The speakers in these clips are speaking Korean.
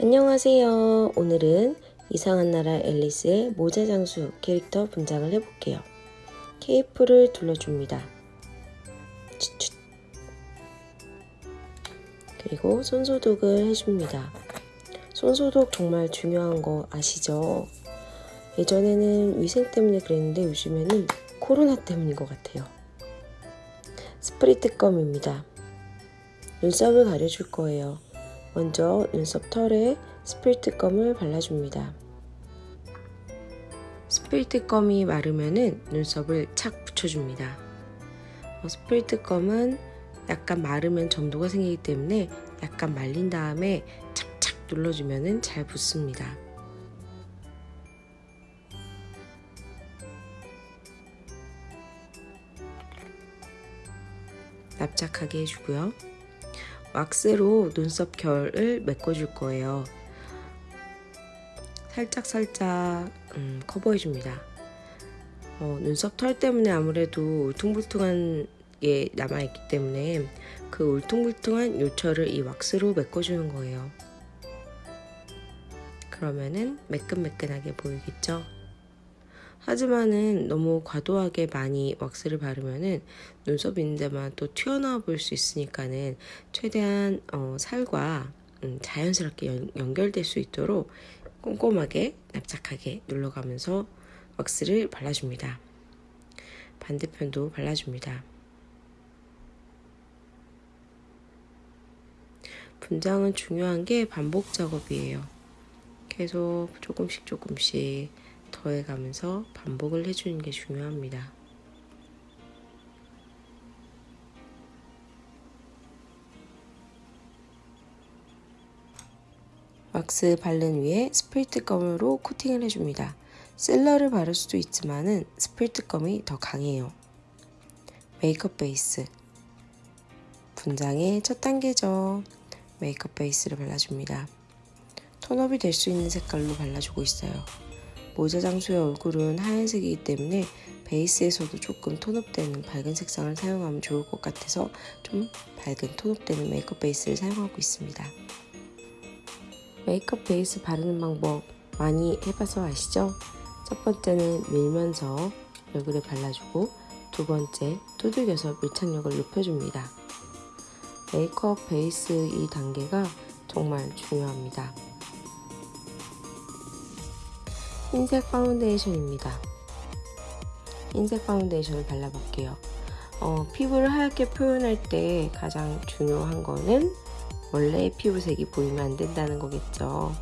안녕하세요. 오늘은 이상한 나라 앨리스의 모자 장수 캐릭터 분장을 해볼게요. 케이프를 둘러줍니다. 그리고 손소독을 해줍니다. 손소독 정말 중요한 거 아시죠? 예전에는 위생 때문에 그랬는데 요즘에는 코로나 때문인 것 같아요. spirit gum입니다. 눈썹을 가려줄 거예요. 먼저 눈썹 털에 spirit gum을 발라줍니다. spirit gum이 마르면은 눈썹을 착 붙여줍니다. 어, spirit gum은 약간 마르면 점도가 생기기 때문에 약간 말린 다음에 착착 눌러주면은 잘 붙습니다. 납작하게 해주고요. 왁스로 눈썹 결을 메꿔줄 거예요. 살짝 살짝 음, 커버해줍니다. 어, 눈썹 털 때문에 아무래도 울퉁불퉁한 게 남아있기 때문에 그 울퉁불퉁한 요철을 이 왁스로 메꿔주는 거예요. 그러면은 매끈매끈하게 보이겠죠? 하지만은 너무 과도하게 많이 왁스를 바르면은 눈썹 있는 데만 또 튀어나와 보일 수 있으니까는 최대한 어, 살과 음, 자연스럽게 연, 연결될 수 있도록 꼼꼼하게 납작하게 눌러가면서 왁스를 발라줍니다. 반대편도 발라줍니다. 분장은 중요한 게 반복 작업이에요. 계속 조금씩 조금씩 더해가면서 반복을 해주는 게 중요합니다. 왁스 바른 위에 spirit gum으로 코팅을 해줍니다. sealer를 바를 수도 있지만 은 spirit gum이 더 강해요. 메이크업 베이스 분장의 첫 단계죠. 메이크업 베이스를 발라줍니다. 톤업이 될 수 있는 색깔로 발라주고 있어요. 모자 장수의 얼굴은 하얀색이기 때문에 베이스에서도 조금 톤업되는 밝은 색상을 사용하면 좋을 것 같아서 좀 밝은 톤업되는 메이크업 베이스를 사용하고 있습니다. 메이크업 베이스 바르는 방법 많이 해봐서 아시죠? 첫 번째는 밀면서 얼굴에 발라주고 두 번째 두들겨서 밀착력을 높여줍니다. 메이크업 베이스 이 단계가 정말 중요합니다. 흰색 파운데이션입니다. 흰색 파운데이션을 발라볼게요. 어, 피부를 하얗게 표현할 때 가장 중요한 거는 원래의 피부색이 보이면 안 된다는 거겠죠.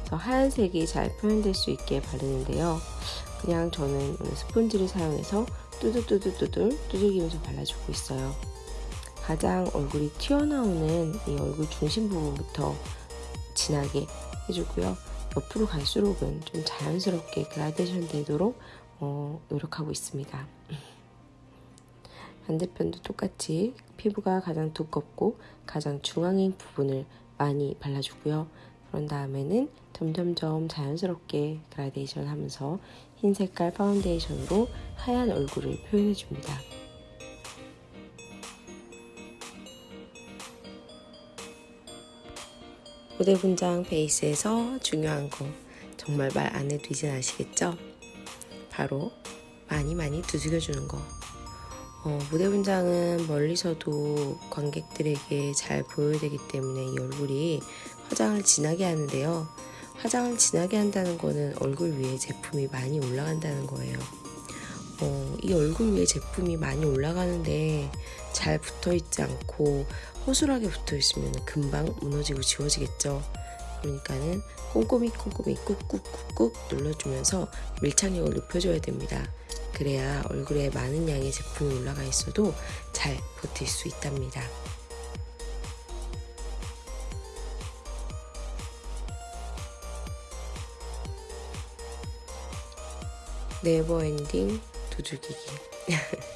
그래서 하얀색이 잘 표현될 수 있게 바르는데요. 그냥 저는 스펀지를 사용해서 뚜두뚜두뚜들 두들기면서 발라주고 있어요. 가장 얼굴이 튀어나오는 이 얼굴 중심 부분부터 진하게 해주고요. 옆으로 갈수록은 좀 자연스럽게 그라데이션 되도록 어, 노력하고 있습니다. 반대편도 똑같이 피부가 가장 두껍고 가장 중앙인 부분을 많이 발라주고요. 그런 다음에는 점점점 자연스럽게 그라데이션 하면서 흰 색깔 파운데이션으로 하얀 얼굴을 표현해줍니다. 무대 분장 베이스에서 중요한 거 정말 말 안 해도 이제 아시겠죠? 바로 많이 많이 두들겨주는 거. 어, 무대 분장은 멀리서도 관객들에게 잘 보여야 되기 때문에 이 얼굴이 화장을 진하게 하는데요. 화장을 진하게 한다는 거는 얼굴 위에 제품이 많이 올라간다는 거예요 어, 이 얼굴 위에 제품이 많이 올라가는데 잘 붙어 있지 않고 허술하게 붙어 있으면 금방 무너지고 지워지겠죠. 그러니까는 꼼꼼히 꼼꼼히 꾹꾹꾹꾹 눌러주면서 밀착력을 높여줘야 됩니다. 그래야 얼굴에 많은 양의 제품이 올라가 있어도 잘 버틸 수 있답니다. never ending 두들기기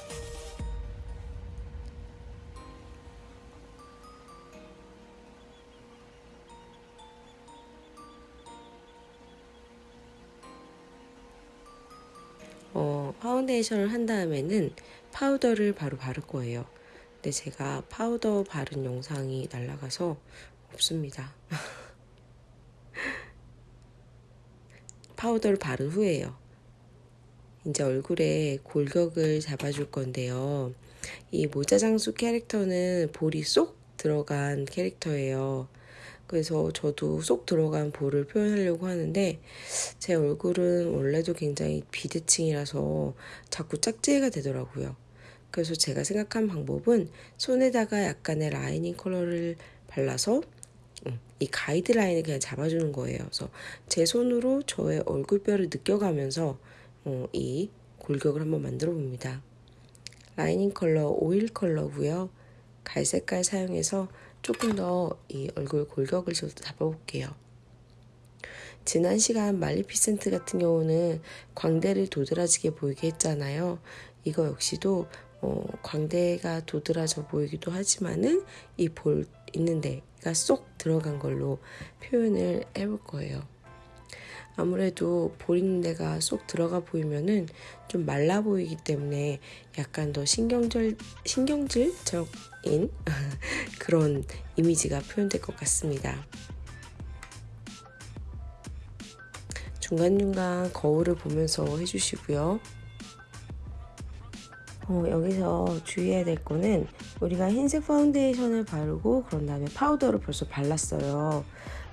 어, 파운데이션을 한 다음에는 파우더를 바로 바를 거예요. 근데 제가 파우더 바른 영상이 날라가서 없습니다. 파우더를 바른 후에요. 이제 얼굴에 골격을 잡아줄 건데요. 이 모자장수 캐릭터는 볼이 쏙 들어간 캐릭터예요. 그래서 저도 쏙 들어간 볼을 표현하려고 하는데 제 얼굴은 원래도 굉장히 비대칭이라서 자꾸 짝지가 되더라고요. 그래서 제가 생각한 방법은 손에다가 약간의 lining color를 발라서 음, 이 가이드라인을 그냥 잡아주는 거예요. 그래서 제 손으로 저의 얼굴뼈를 느껴가면서 어, 이 골격을 한번 만들어 봅니다. 라이닝 컬러 오일 컬러고요. 갈색깔 사용해서 조금 더 이 얼굴 골격을 저도 잡아볼게요. 지난 시간 말리피센트 같은 경우는 광대를 도드라지게 보이게 했잖아요. 이거 역시도 어, 광대가 도드라져 보이기도 하지만은 이 볼 있는 데가 쏙 들어간 걸로 표현을 해볼 거예요. 아무래도 볼 있는 데가 쏙 들어가 보이면은 좀 말라 보이기 때문에 약간 더 신경질, 신경질적인 그런 이미지가 표현될 것 같습니다. 중간중간 거울을 보면서 해주시고요. 어, 여기서 주의해야 될 거는 우리가 흰색 파운데이션을 바르고 그런 다음에 파우더를 벌써 발랐어요.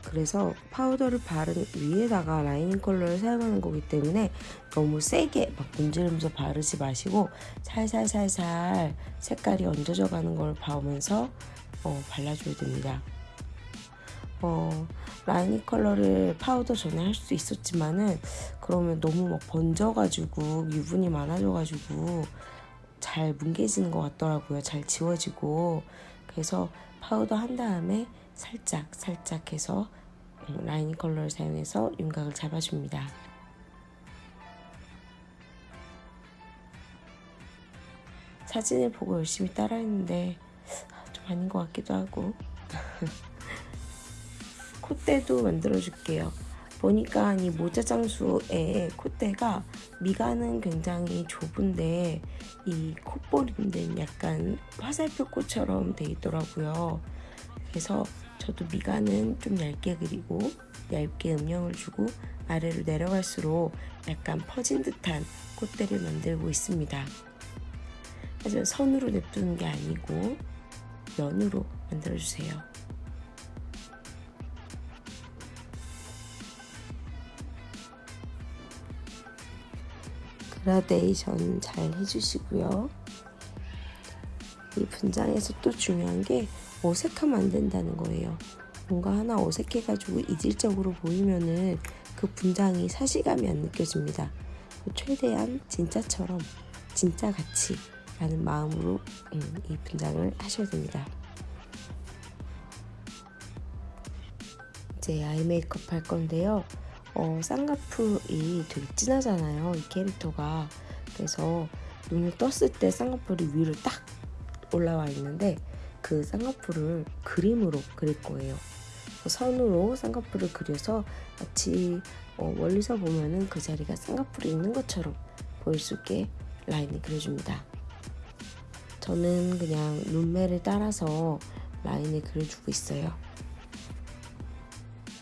그래서 파우더를 바른 위에다가 lining color를 사용하는 거기 때문에 너무 세게 막 문지르면서 바르지 마시고 살살살살 색깔이 얹어져 가는 걸 봐오면서 어, 발라줘야 됩니다. 어, lining color를 파우더 전에 할 수 있었지만은 그러면 너무 막 번져가지고 유분이 많아져가지고 잘 뭉개지는 것 같더라고요. 잘 지워지고 그래서 파우더 한 다음에 살짝 살짝 해서 음, lining color를 사용해서 윤곽을 잡아줍니다. 사진을 보고 열심히 따라했는데 좀 아닌 것 같기도 하고 콧대도 만들어줄게요. 보니까 이 모자 장수의 콧대가 미간은 굉장히 좁은데 이 콧볼인데 약간 화살표 꽃처럼 돼 있더라고요. 그래서 저도 미간은 좀 얇게 그리고 얇게 음영을 주고 아래로 내려갈수록 약간 퍼진 듯한 콧대를 만들고 있습니다. 하지만 선으로 냅두는 게 아니고 면으로 만들어주세요. 그라데이션 잘 해주시고요. 이 분장에서 또 중요한 게 어색하면 안 된다는 거예요. 뭔가 하나 어색해가지고 이질적으로 보이면은 그 분장이 사실감이 안 느껴집니다. 최대한 진짜처럼 진짜 같이 라는 마음으로 음, 이 분장을 하셔야 됩니다. 이제 아이 메이크업 할 건데요. 어, 쌍꺼풀이 되게 진하잖아요. 이 캐릭터가. 그래서 눈을 떴을 때 쌍꺼풀이 위로 딱 올라와 있는데 그 쌍꺼풀을 그림으로 그릴 거예요. 선으로 쌍꺼풀을 그려서 마치 어, 멀리서 보면은 그 자리가 쌍꺼풀이 있는 것처럼 보일 수 있게 라인을 그려줍니다. 저는 그냥 눈매를 따라서 라인을 그려주고 있어요.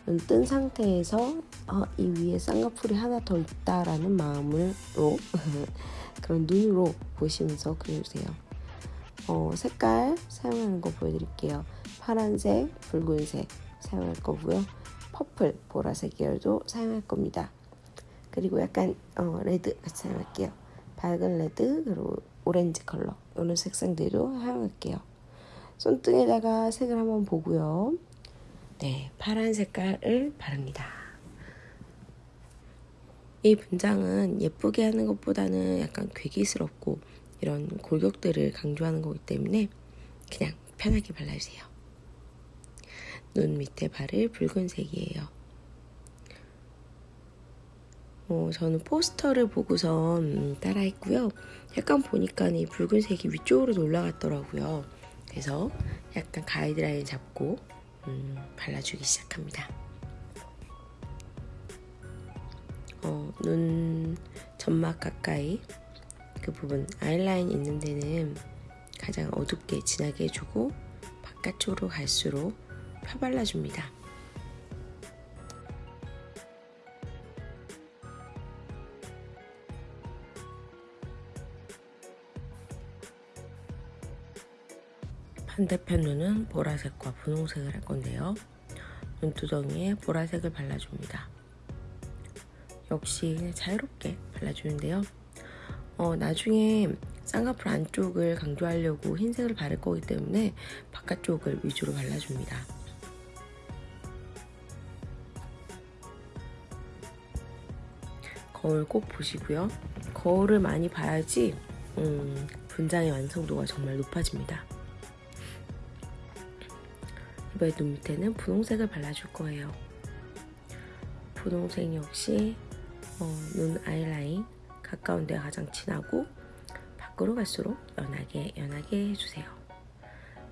눈 뜬 상태에서 어, 이 위에 쌍꺼풀이 하나 더 있다라는 마음으로 그런 눈으로 보시면서 그려주세요. 어, 색깔 사용하는 거 보여드릴게요. 파란색, 붉은색 사용할 거고요. purple, 보라색 계열도 사용할 겁니다. 그리고 약간 어, red 같이 사용할게요. 밝은 red 그리고 오렌지 컬러 이런 색상들도 사용할게요. 손등에다가 색을 한번 보고요. 네, 파란 색깔을 바릅니다. 이 분장은 예쁘게 하는 것보다는 약간 괴기스럽고 이런 골격들을 강조하는 거기 때문에 그냥 편하게 발라주세요. 눈 밑에 바를 붉은색이에요. 어, 저는 포스터를 보고선 따라했고요. 약간 보니까 이 붉은색이 위쪽으로 올라갔더라고요. 그래서 약간 가이드라인 잡고 음, 발라주기 시작합니다. 어, 눈 점막 가까이 그 부분 아이라인 있는 데는 가장 어둡게 진하게 해주고 바깥쪽으로 갈수록 펴발라줍니다. 반대편 눈은 보라색과 분홍색을 할 건데요. 눈두덩이에 보라색을 발라줍니다. 역시 자유롭게 발라주는데요. 어, 나중에 쌍꺼풀 안쪽을 강조하려고 흰색을 바를 거기 때문에 바깥쪽을 위주로 발라줍니다. 거울 꼭 보시고요. 거울을 많이 봐야지 음, 분장의 완성도가 정말 높아집니다. 이번에 눈 밑에는 분홍색을 발라줄 거예요. 분홍색 역시 어, 눈 아이라인 가까운 데가 가장 진하고 밖으로 갈수록 연하게 연하게 해주세요.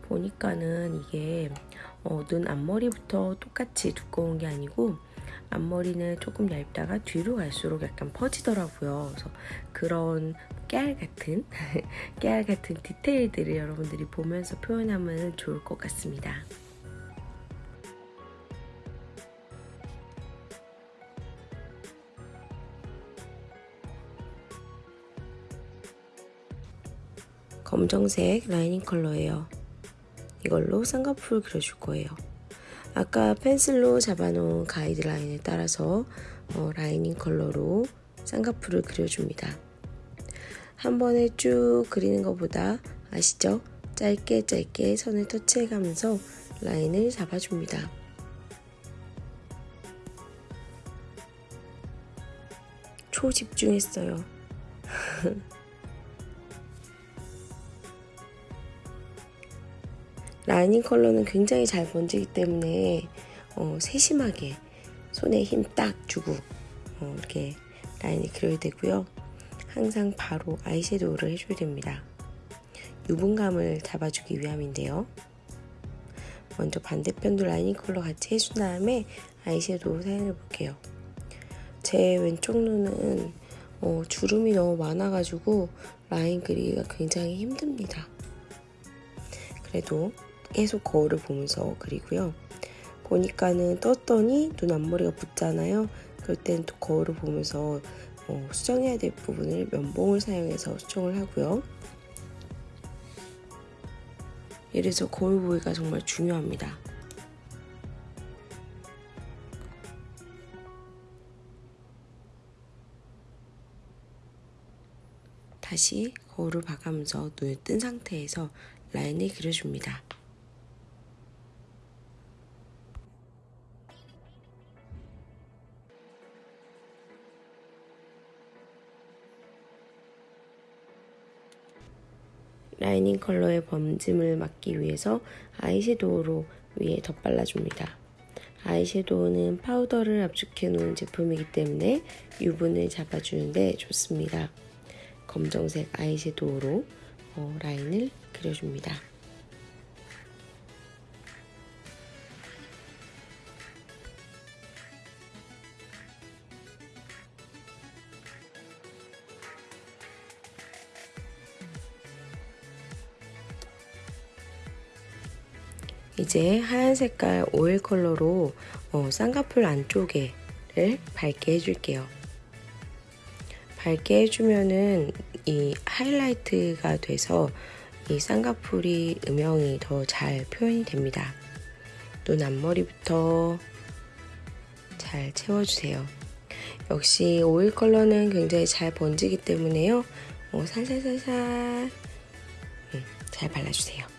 보니까는 이게 어, 눈 앞머리부터 똑같이 두꺼운 게 아니고 앞머리는 조금 얇다가 뒤로 갈수록 약간 퍼지더라고요. 그래서 그런 깨알 같은 깨알 같은 디테일들을 여러분들이 보면서 표현하면 좋을 것 같습니다. 검정색 라이닝 컬러예요. 이걸로 쌍꺼풀 그려줄 거예요. 아까 펜슬로 잡아놓은 가이드라인을 따라서 어, 라이닝 컬러로 쌍꺼풀을 그려줍니다. 한 번에 쭉 그리는 것보다 아시죠? 짧게 짧게 선을 터치해가면서 라인을 잡아줍니다. 초집중했어요. lining color는 굉장히 잘 번지기 때문에 어, 세심하게 손에 힘 딱 주고 어, 이렇게 라인을 그려야 되고요. 항상 바로 아이섀도우를 해줘야 됩니다. 유분감을 잡아주기 위함인데요. 먼저 반대편도 lining color 같이 해준 다음에 아이섀도우 사용해 볼게요. 제 왼쪽 눈은 어, 주름이 너무 많아가지고 라인 그리기가 굉장히 힘듭니다. 그래도 계속 거울을 보면서 그리고요. 보니까는 떴더니 눈 앞머리가 붙잖아요. 그럴 때는 또 거울을 보면서 어, 수정해야 될 부분을 면봉을 사용해서 수정을 하고요. 이래서 거울 보기가 정말 중요합니다. 다시 거울을 봐가면서 눈을 뜬 상태에서 라인을 그려줍니다. 라이닝 컬러의 범짐을 막기 위해서 아이섀도우로 위에 덧발라줍니다. 아이섀도우는 파우더를 압축해 놓은 제품이기 때문에 유분을 잡아주는데 좋습니다. 검정색 아이섀도우로 어, 라인을 그려줍니다. 이제 하얀 색깔 오일 컬러로 어, 쌍꺼풀 안쪽에를 밝게 해줄게요. 밝게 해주면은 이 하이라이트가 돼서 이 쌍꺼풀이 음영이 더 잘 표현이 됩니다. 눈 앞머리부터 잘 채워주세요. 역시 오일 컬러는 굉장히 잘 번지기 때문에요. 어, 살살살살 음, 잘 발라주세요.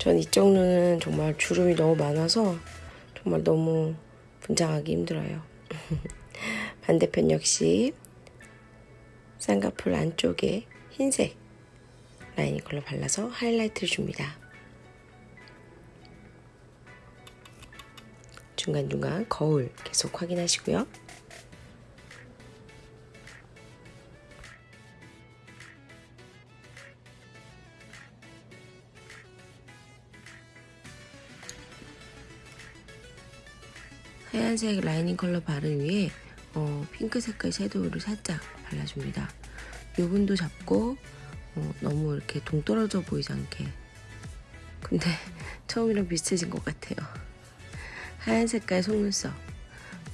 전 이쪽 눈은 정말 주름이 너무 많아서 정말 너무 분장하기 힘들어요. 반대편 역시 쌍꺼풀 안쪽에 흰색 라이닝 컬러 발라서 하이라이트를 줍니다. 중간중간 거울 계속 확인하시고요. 하얀색 라이닝 컬러 바른 위에 어, 핑크 색깔 섀도우를 살짝 발라줍니다. 유분도 잡고 어, 너무 이렇게 동떨어져 보이지 않게 근데 처음이랑 비슷해진 것 같아요. 하얀 색깔 속눈썹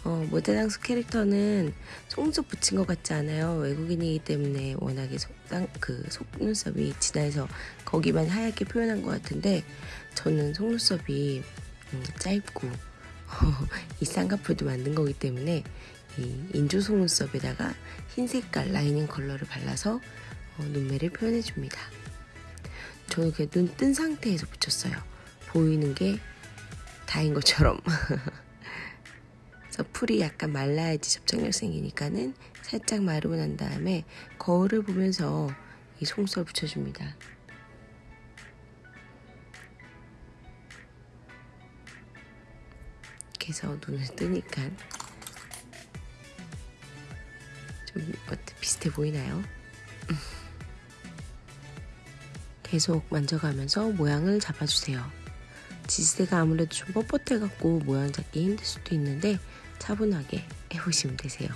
어, 모자장수 캐릭터는 속눈썹 붙인 것 같지 않아요. 외국인이기 때문에 워낙에 속, 땅, 그 속눈썹이 진해서 거기만 하얗게 표현한 것 같은데 저는 속눈썹이 음, 짧고 이 쌍꺼풀도 만든 거기 때문에 이 인조 속눈썹에다가 흰 색깔 lining color를 발라서 어, 눈매를 표현해 줍니다. 저는 그냥 눈 뜬 상태에서 붙였어요. 보이는 게 다인 것처럼. 풀이 약간 말라야지 접착력 생기니까는 살짝 마르고 난 다음에 거울을 보면서 이 속눈썹을 붙여줍니다. 해서 눈을 뜨니까 좀 비슷해 보이나요? 계속 만져가면서 모양을 잡아주세요. 지지대가 아무래도 좀 뻣뻣해갖고 모양 잡기 힘들 수도 있는데 차분하게 해보시면 되세요.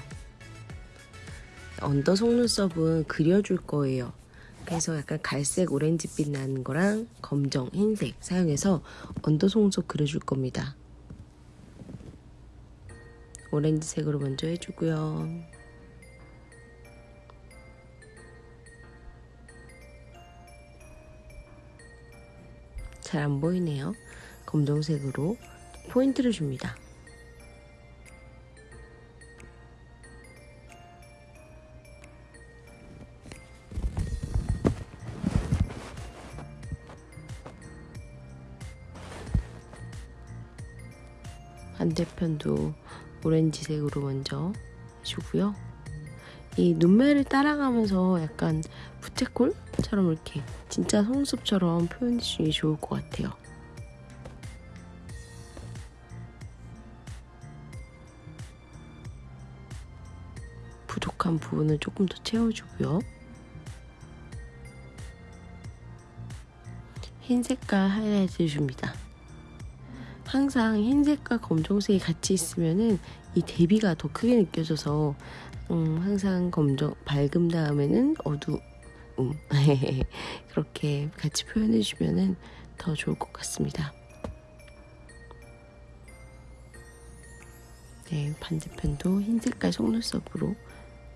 under 속눈썹은 그려줄 거예요. 그래서 약간 갈색 오렌지빛 나는 거랑 검정, 흰색 사용해서 under 속눈썹 그려줄 겁니다. 오렌지색으로 먼저 해주고요. 잘 안 보이네요. 검정색으로 포인트를 줍니다. 반대편도 오렌지색으로 먼저 해주고요. 이 눈매를 따라가면서 약간 부채꼴처럼 이렇게 진짜 속눈썹처럼 표현해주는 게 좋을 것 같아요. 부족한 부분을 조금 더 채워주고요. 흰 색깔 하이라이트 줍니다. 항상 흰색과 검정색이 같이 있으면은 이 대비가 더 크게 느껴져서 음, 항상 검정 밝음 다음에는 어두움 그렇게 같이 표현해 주면은 더 좋을 것 같습니다. 네, 반대편도 흰 색깔 속눈썹으로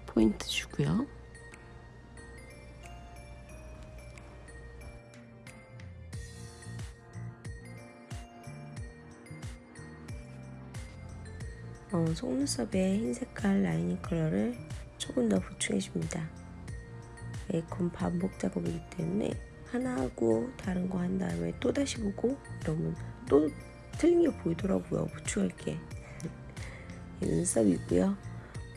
포인트 주고요. 어, 속눈썹에 흰 색깔 lining color를 조금 더 보충해줍니다. 에이콘 반복 작업이기 때문에 하나 하고 다른 거 한 다음에 또 다시 보고 이러면 또 틀린 게 보이더라고요. 보충할 게. 눈썹이고요.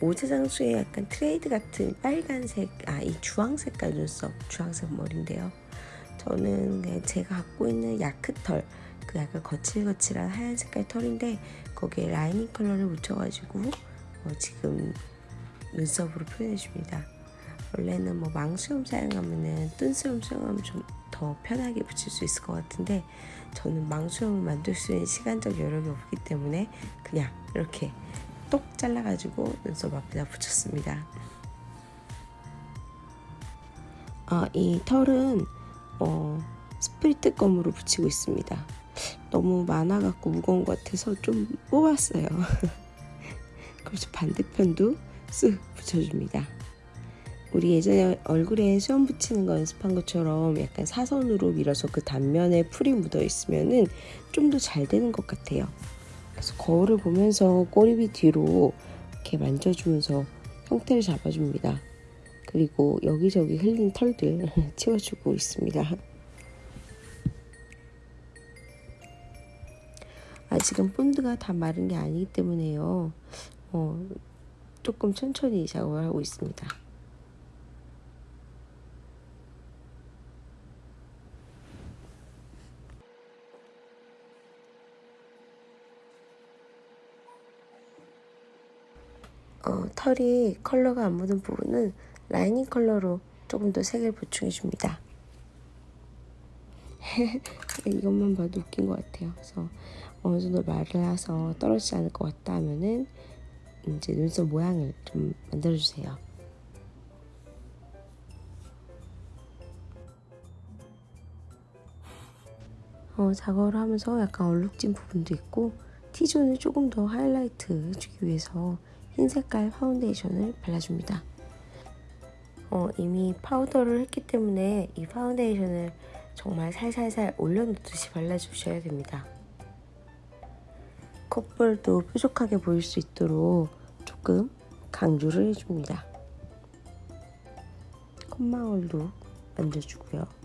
모자장수의 약간 trade 같은 빨간색, 아, 이 주황색깔 눈썹, 주황색 머리인데요. 저는 제가 갖고 있는 야크털, 그 약간 거칠거칠한 하얀 색깔 털인데 거기에 라이닝 컬러를 묻혀가지고 어, 지금 눈썹으로 표현해줍니다. 원래는 뭐 망수염 사용하면은 뜬수염 사용하면 좀 더 편하게 붙일 수 있을 것 같은데 저는 망수염을 만들 수 있는 시간적 여력이 없기 때문에 그냥 이렇게 똑 잘라가지고 눈썹 앞에다 붙였습니다. 아, 이 털은 어, spirit gum으로 붙이고 있습니다. 너무 많아갖고 무거운 것 같아서 좀 뽑았어요. 그래서 반대편도 쓱 붙여줍니다. 우리 예전에 얼굴에 수염 붙이는 거 연습한 것처럼 약간 사선으로 밀어서 그 단면에 풀이 묻어 있으면은 좀 더 잘 되는 것 같아요. 그래서 거울을 보면서 꼬리빗 뒤로 이렇게 만져주면서 형태를 잡아줍니다. 그리고 여기저기 흘린 털들 치워주고 있습니다. 아직은 본드가 다 마른 게 아니기 때문에요. 어, 조금 천천히 작업을 하고 있습니다. 어, 털이 컬러가 안 묻은 부분은 라이닝 컬러로 조금 더 색을 보충해 줍니다. 이것만 봐도 웃긴 것 같아요. 그래서 어느 정도 말라서 떨어지지 않을 것 같다 하면은 이제 눈썹 모양을 좀 만들어주세요. 어, 작업을 하면서 약간 얼룩진 부분도 있고 T존을 조금 더 하이라이트 해주기 위해서 흰 색깔 파운데이션을 발라줍니다. 어, 이미 파우더를 했기 때문에 이 파운데이션을 정말 살살살 올려놓듯이 발라주셔야 됩니다. 콧볼도 뾰족하게 보일 수 있도록 조금 강조를 해줍니다. 콧망울도 만져주고요.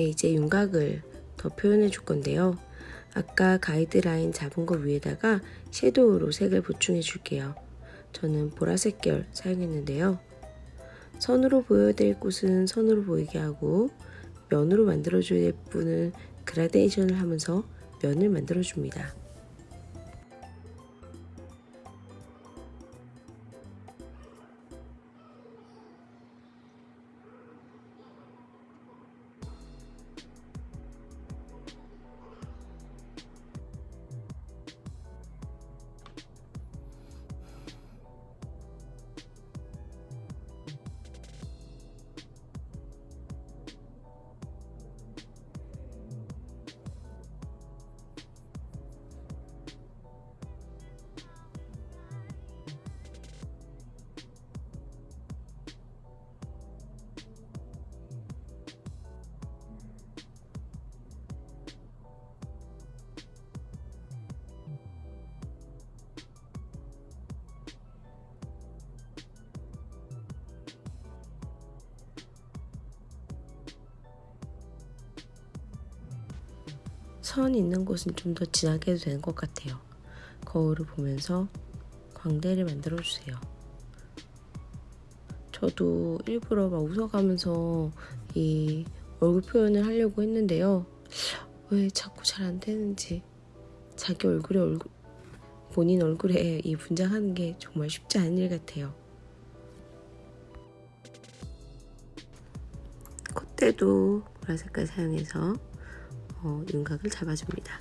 이제 윤곽을 더 표현해 줄 건데요. 아까 가이드라인 잡은 거 위에다가 섀도우로 색을 보충해 줄게요. 저는 보라색 계열 사용했는데요. 선으로 보여야 될 곳은 선으로 보이게 하고 면으로 만들어줘야 될 부분은 그라데이션을 하면서 면을 만들어줍니다. 선 있는 곳은 좀 더 진하게 해도 되는 것 같아요. 거울을 보면서 광대를 만들어 주세요. 저도 일부러 막 웃어가면서 이 얼굴 표현을 하려고 했는데요. 왜 자꾸 잘 안 되는지 자기 얼굴에 얼굴 본인 얼굴에 이 분장하는 게 정말 쉽지 않은 일 같아요. 콧대도 보라 색깔 사용해서 어, 윤곽을 잡아줍니다.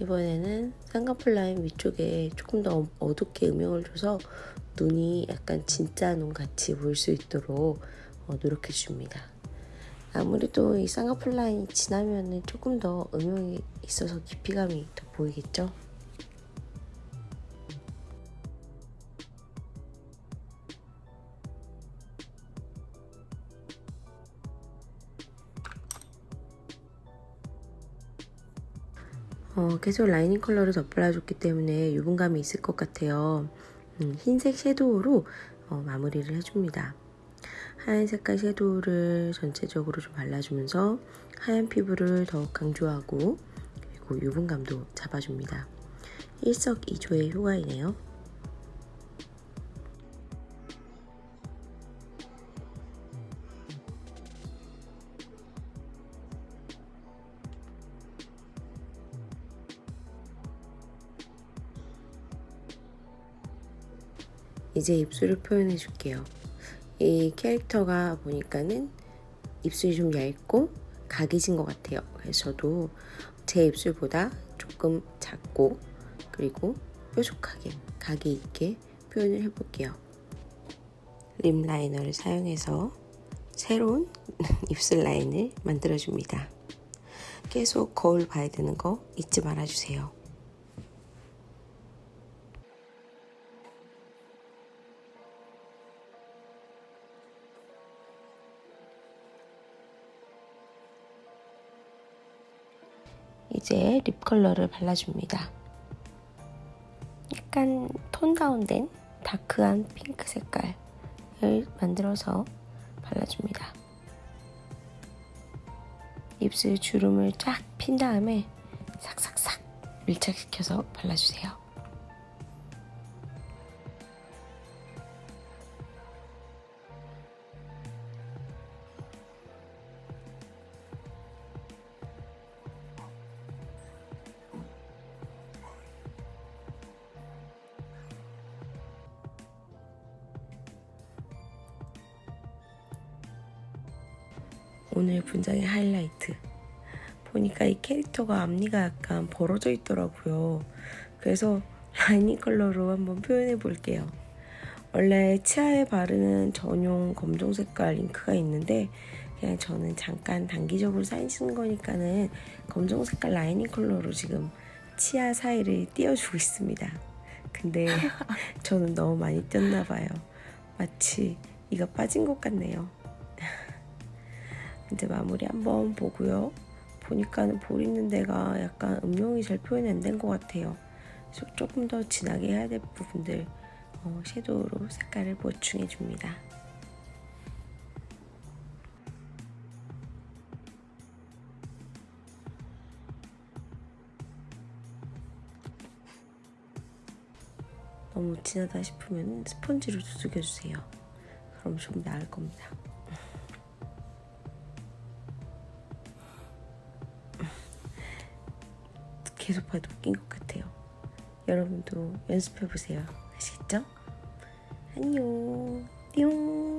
이번에는 쌍꺼풀 라인 위쪽에 조금 더 어둡게 음영을 줘서 눈이 약간 진짜 눈 같이 보일 수 있도록 어, 노력해 줍니다. 아무래도 이 쌍꺼풀 라인이 지나면 조금 더 음영이 있어서 깊이감이 더 보이겠죠? 어, 계속 라이닝 컬러를 덧발라줬기 때문에 유분감이 있을 것 같아요. 음, 흰색 섀도우로 어, 마무리를 해줍니다. 하얀 색깔 섀도우를 전체적으로 좀 발라주면서 하얀 피부를 더욱 강조하고 그리고 유분감도 잡아줍니다. 일석이조의 효과이네요. 이제 입술을 표현해 줄게요. 이 캐릭터가 보니까는 입술이 좀 얇고 각이진 것 같아요. 그래서 저도 제 입술보다 조금 작고 그리고 뾰족하게 각이 있게 표현을 해볼게요. 립 라이너를 사용해서 새로운 입술 라인을 만들어줍니다. 계속 거울 봐야 되는 거 잊지 말아주세요. 이제 립 컬러를 발라줍니다. 약간 톤 다운된 다크한 핑크 색깔을 만들어서 발라줍니다. 입술 주름을 쫙 핀 다음에 싹싹싹 밀착시켜서 발라주세요. 오늘 분장의 하이라이트. 보니까 이 캐릭터가 앞니가 약간 벌어져 있더라고요. 그래서 라이닝 컬러로 한번 표현해 볼게요. 원래 치아에 바르는 전용 검정 색깔 잉크가 있는데 그냥 저는 잠깐 단기적으로 사인 쓰는 거니까는 검정 색깔 라이닝 컬러로 지금 치아 사이를 띄워주고 있습니다. 근데 저는 너무 많이 띄었나 봐요. 마치 이가 빠진 것 같네요. 이제 마무리 한번 보고요. 보니까는 볼 있는 데가 약간 음영이 잘 표현이 안 된 것 같아요. 그래서 조금 더 진하게 해야 될 부분들 어, 섀도우로 색깔을 보충해 줍니다. 너무 진하다 싶으면 스펀지로 두들겨주세요. 그럼 좀 나을 겁니다. 계속 봐도 웃긴 것 같아요. 여러분도 연습해보세요. 아시겠죠? 안녕. 띠용.